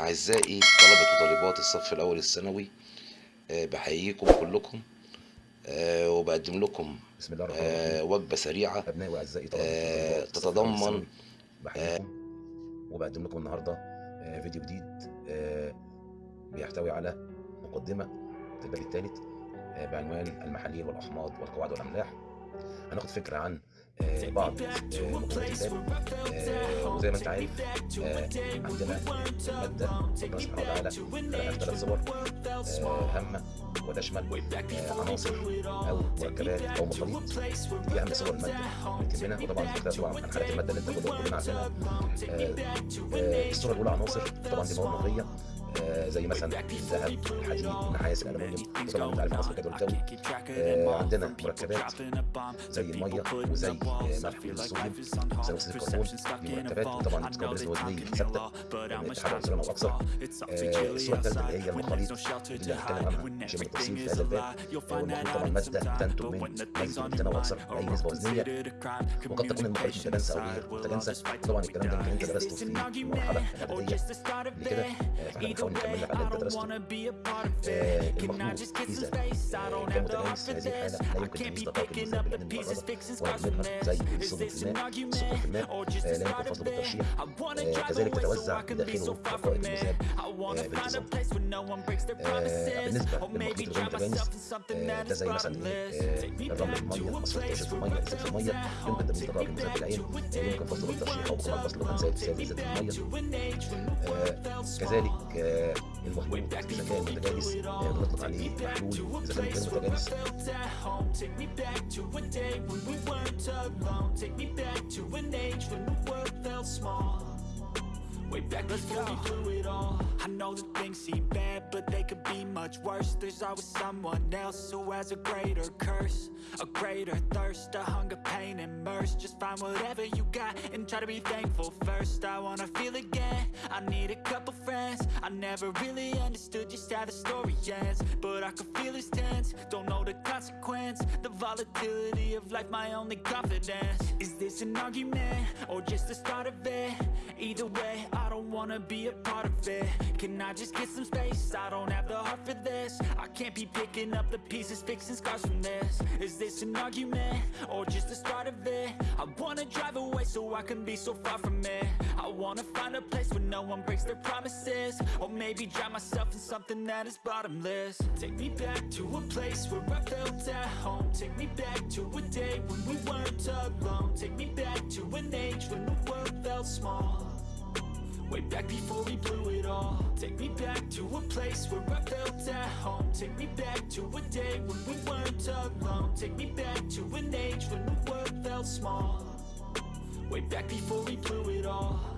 أعزائي طلبة وطالبات الصف الأول الثانوي آه، بحييكم كلكم آه، وبقدم لكم بسم الله الرحمن آه، الرحيم. وجبة سريعة أبنائي وأعزائي طلبة تتضمن بحييكم. وبقدم لكم النهاردة فيديو جديد بيحتوي على مقدمة الباب الثالث بعنوان المحاليل والأحماض والقواعد والأملاح. هناخد فكرة عن آه، بعض آه، المقترحات وزي آه، ما انت عارف عندنا مادة ربنا سبحانه وتعالى خلقها ثلاث صور هامة وتشمل عناصر أو مركبات أو مصاريف دي أهم صور المادة اللي تهمنا وطبعا طبعا عن حالة المادة اللي أنت كلنا عارفينها. الصورة الأولى عناصر طبعا دي مواد نظرية زي مثلا الذهب الحديد النحاس الالومنيوم وطبعا أنت عارف عناصر الجدول الجوي آه، عندنا مركبات زي الميه وزي آه، ملح الصوديوم زي اكسيد الكربون دي مركبات. وطبعا بنسبه وزنيه ثابتة من اتحاد عنصرين أو أكثر آه، الصورة الثالثه اللي هي المخاليط دي اللي هنتكلم عنها شبه بالتفصيل في هذا الباب. آه، والمخلوط طبعا ماده بتنتج من متنوع أو أكثر باي نسبة وزنية. وقد تكون المخاليط متجانسة أو غير متجانسة. طبعا الكلام ده أنت درسته في المرحله الاعداديه قبل كده آه، فاحنا أو نكمل عدد دراسته المفروض اذا كانت العلم هذه الحاله لا يمكن المصداقات بالنسبة بين المقربه والغير زي صدمة الماء صفة الماء لا يمكن فصل الترشيح كذلك تتوزع داخله قائد المذهب بالانتظام بالنسبة للمخيط الغني ده زي مثلا الرمل المية مصر الترشيح المية إزازة المية يمكن تمييز الرائد المذهب بالعين يمكن فصل الترشيح أو قطع فصل الغنزات بسبب إزازة المية كذلك آه، المخلوط اذا كان متجانس آه، بنطلق عليه محلول اذا كان غير متجانس Take me back to a day when we weren't alone. Take me back to an age when the world felt small. Way back before we blew it all. I know that things seem bad, but they could be much worse. There's always someone else who has a greater curse, a greater thirst, a hunger, pain, and mercy. Just find whatever you got and try to be thankful first. I wanna feel again. I need a couple friends. I never really understood just how the story ends, but I can feel it's tense. Don't know the consequence, the volatility of life, my only confidence. Is this an argument or just the start of it? Either way, I don't wanna be a part of it. Can I just get some space? I don't have the heart for this. I can't be picking up the pieces, fixing scars from this. Is this an argument or just the start of it? I wanna drive away so I can be so far from it. I wanna find a place where no one breaks their promises, or maybe drown myself in something that is bottomless. Take me back to a place where I felt at home. Take me back to a day when we weren't alone. Take me back to an age when the world felt small. Way back before we blew it all. Take me back to a place where I felt at home. Take me back to a day when we weren't alone. Take me back to an age when the world felt small. Way back before we blew it all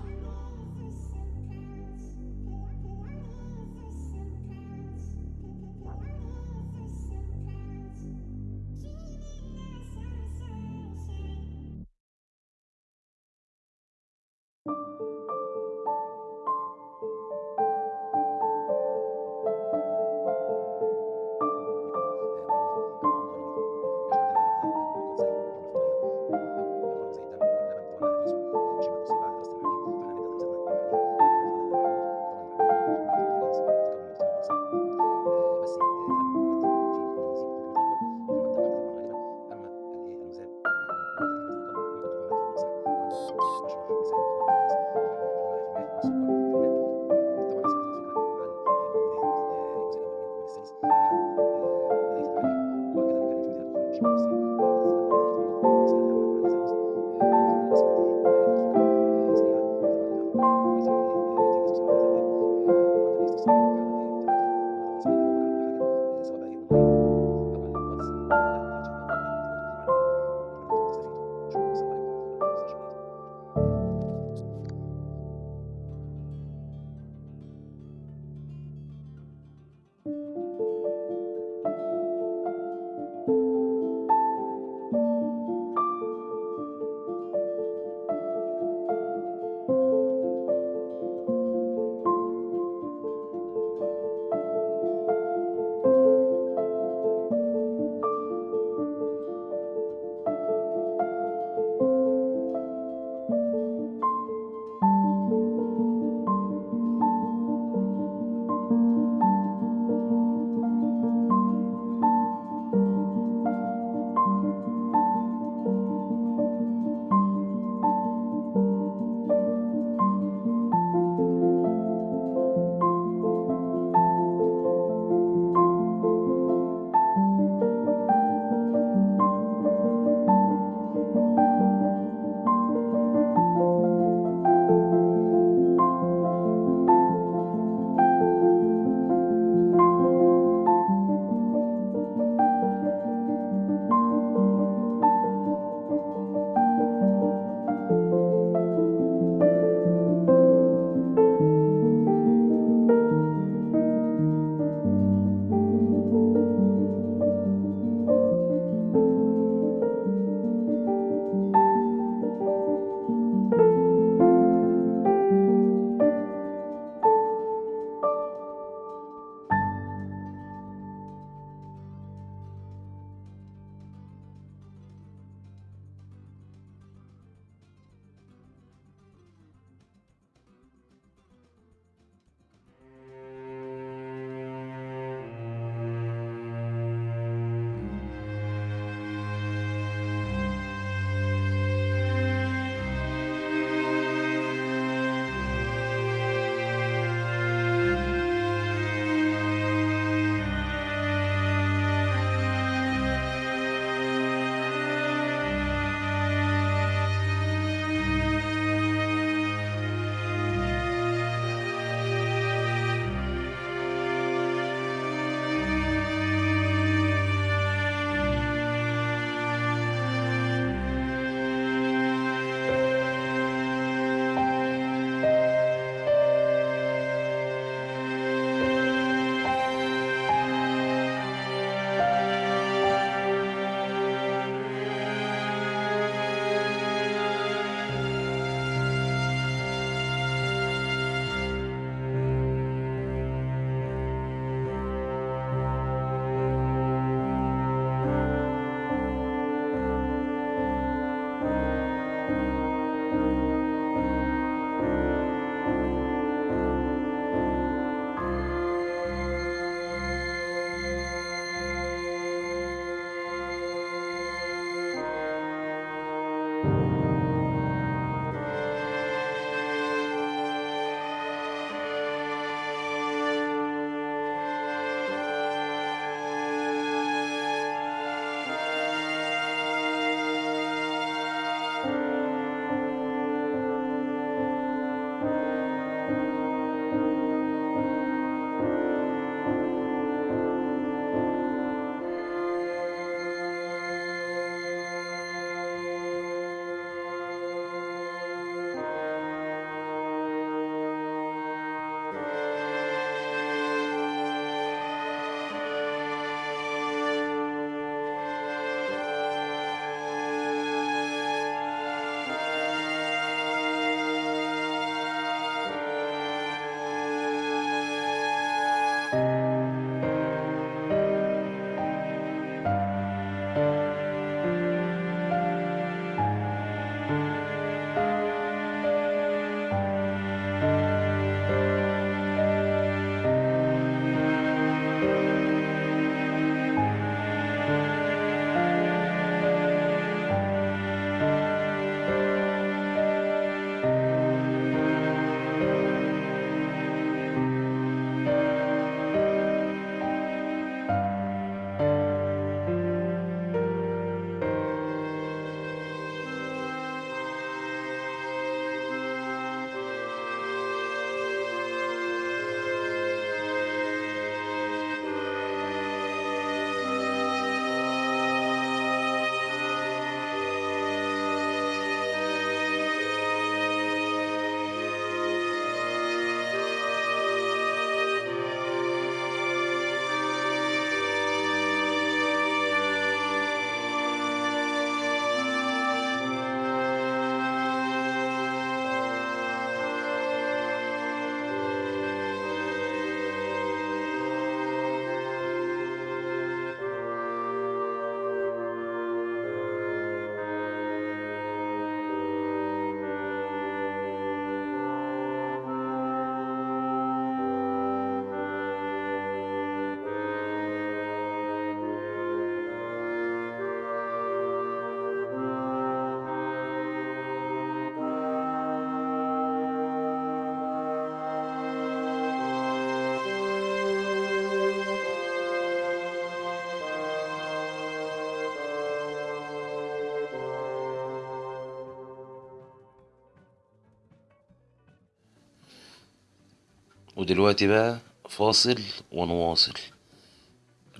ودلوقتي بقى فاصل ونواصل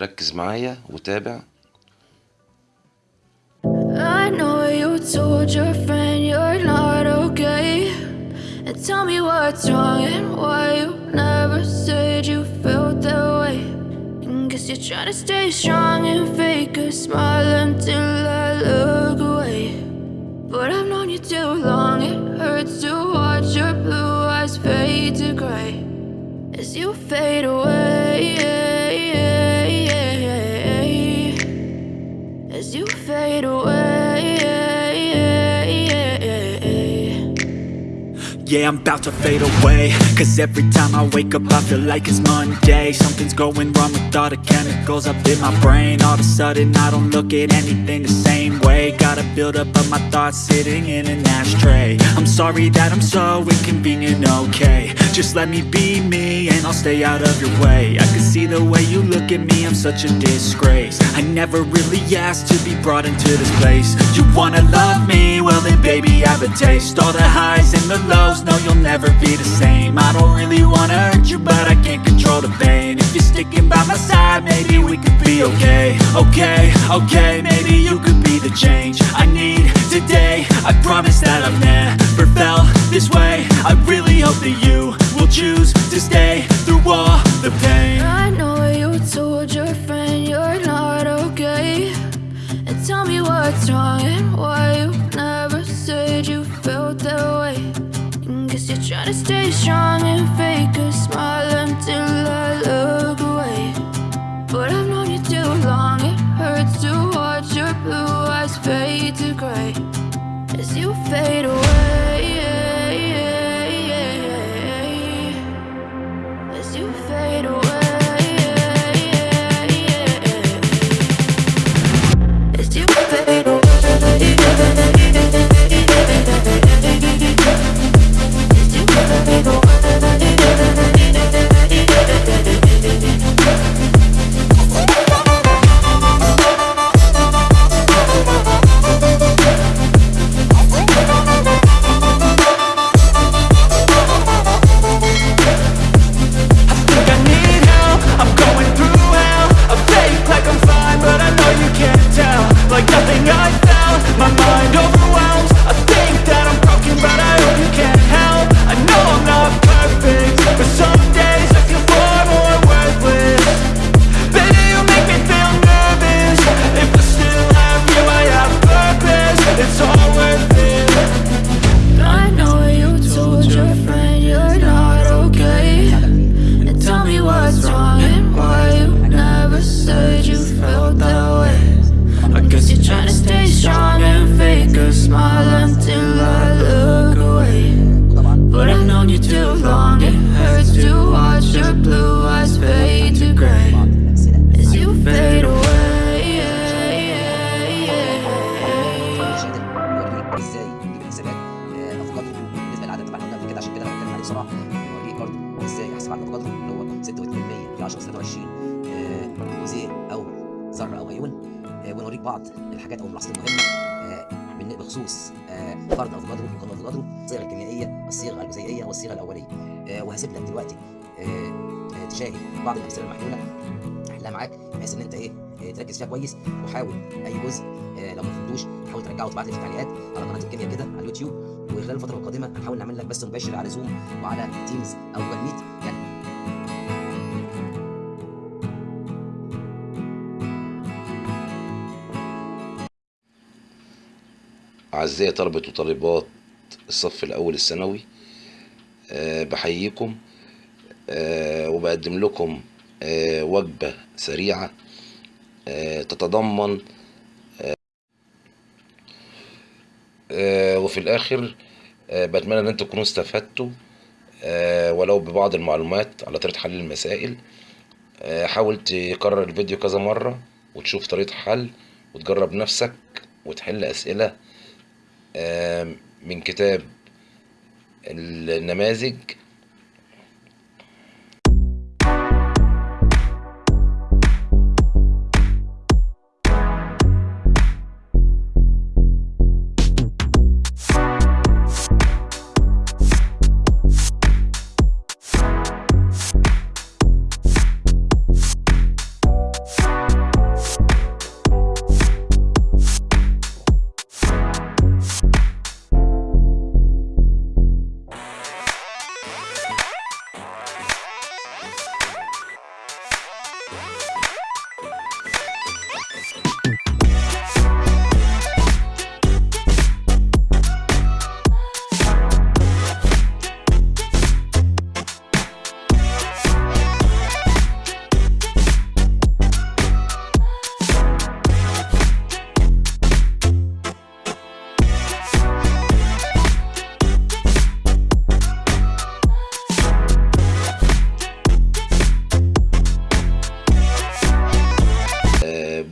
ركز معايا وتابع I know you told your friend you're not okay. And tell me what's wrong and why you never said you felt that way. And guess you're trying to stay strong and fake a smile until I look away. But I've known you too long, it hurts to watch your blue eyes fade to gray as you fade away. As you fade away. Yeah, I'm about to fade away. Cause every time I wake up I feel like it's Monday. Something's going wrong with all the chemicals up in my brain. All of a sudden I don't look at anything the same way. Got a buildup of my thoughts sitting in an ashtray. I'm sorry that I'm so inconvenient, okay. Just let me be me and I'll stay out of your way. I can see the way you look at me, I'm such a disgrace. I never really asked to be brought into this place. You wanna love me? Well then baby I have a taste. All the highs and the lows, no you'll never be the same. I don't really wanna hurt you but I can't control the pain. If you're sticking by my side maybe we could be okay. Okay, okay, maybe you could be the change I need today. I promise that I've never felt this way. I really hope that you will choose to stay stay strong and fake a smile until I look away. But I've known you too long, it hurts to watch your blue eyes fade to gray as you fade away. 10 23 آه، جزيء أو ذره أو ايون آه، ونوريك بعض الحاجات أو الملاحظات المهمه آه، بخصوص آه، فرض افقاده مقارنه افقاده الصيغه الكيميائيه الصيغه الجزيئية والصيغة الأولية. وهسيب لك دلوقتي تشاهد بعض الأمثلة المحلولة. أحلها معاك بحيث إن أنت إيه تركز فيها كويس وحاول أي جزء لو ما فهمتوش حاول ترجعه وتبعت لي في التعليقات على قناة الكيمياء كده على اليوتيوب. وخلال الفترة القادمة هنحاول نعمل لك بث مباشر على زوم وعلى تيمز أو جوجل ميت. أعزائي طلبة وطالبات الصف الأول الثانوي أه بحييكم أه وبقدم لكم أه وجبة سريعة أه تتضمن أه وفي الآخر بتمنى إن أنتوا تكونوا استفدتوا ولو ببعض المعلومات على طريقة حل المسائل حاول تكرر الفيديو كذا مرة وتشوف طريقة حل وتجرب نفسك وتحل أسئلة آه، من كتاب النماذج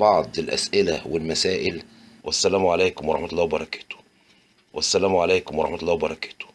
بعض الأسئلة والمسائل. والسلام عليكم ورحمة الله وبركاته. والسلام عليكم ورحمة الله وبركاته.